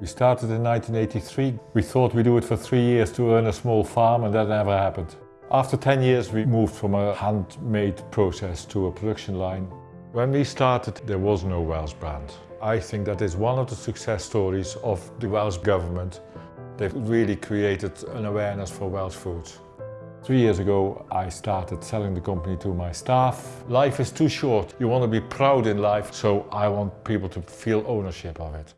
We started in 1983. We thought we'd do it for three years to earn a small farm and that never happened. After 10 years we moved from a handmade process to a production line. When we started there was no Welsh brand. I think that is one of the success stories of the Welsh government. They've really created an awareness for Welsh foods. Three years ago I started selling the company to my staff. Life is too short. You want to be proud in life, so I want people to feel ownership of it.